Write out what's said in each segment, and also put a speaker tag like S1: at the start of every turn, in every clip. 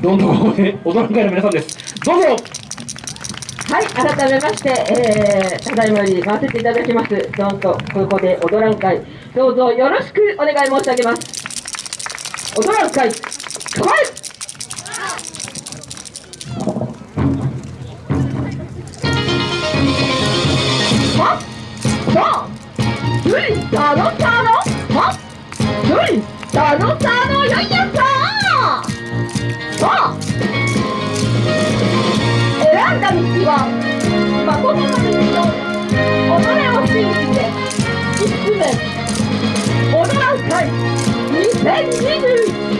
S1: どんどん応援、会の皆さんです。どうぞ
S2: はい、改めまして、えー、ただいまに回せていただきます、どんとここで踊らん会、どうぞよろしくお願い申し上げます。踊らん会、構えたのたの、はっ、どい、たのたの、よいやったーもう選んだ道は誠の道と己を信じて進め踊らん会2021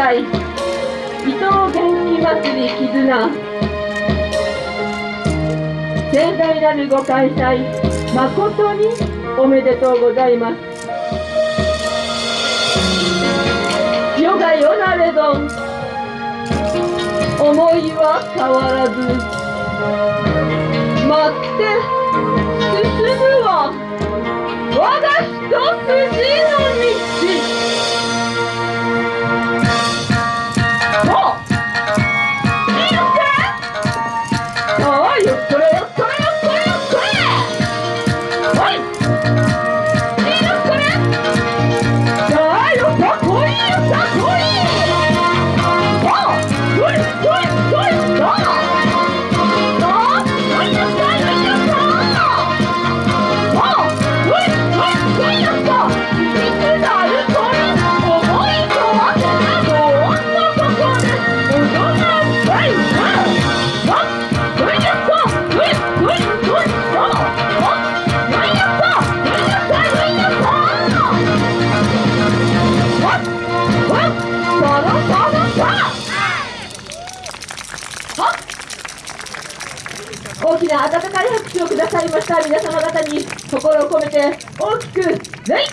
S2: guys. 伊藤元気祭り絆。盛大なるご開催誠におめでとうございます。世が世なれど思いは変わらず待って進むは我が一筋。大きな温かい拍手をくださいました皆様方に心を込めて大きく「ね!」